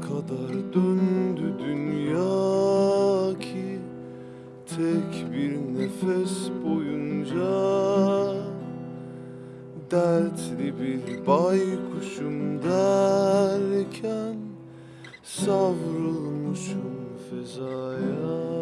kadar döndü dünya ki Tek bir nefes boyunca. Dertli bir baykuşum derken Savrulmuşum fezaya.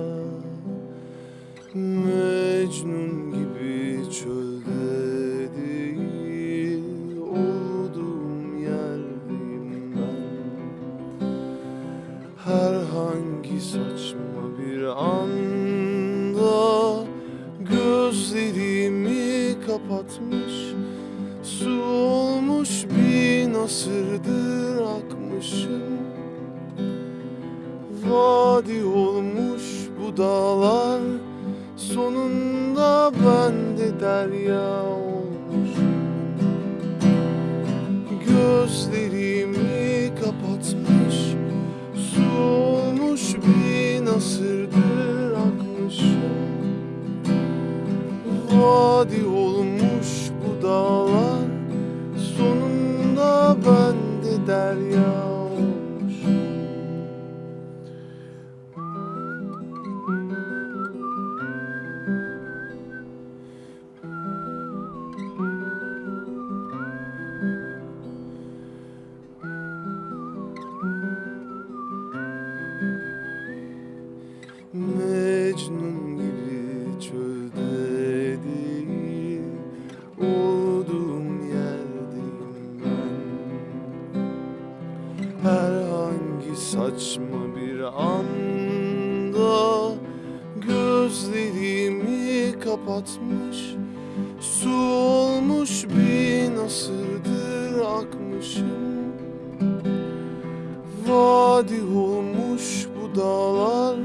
Herhangi saçma bir anda Gözlerimi kapatmış Su olmuş bin asırdır akmışım. Vadi olmuş bu dağlar Sonunda ben de derya olmuşum. Gözlerimi Vadi olmuş bu dağlar. Sonunda ben de derya saçma bir anda Gözlerimi kapatmış Su olmuş bin asırdır akmışım. Vadi olmuş bu dağlar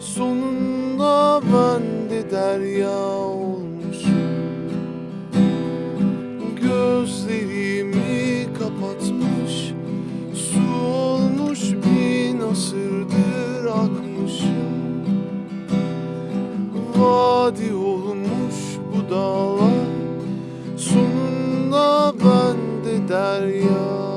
Sonunda ben de derya Vadi olmuş bu dağlar. Sonunda ben de derya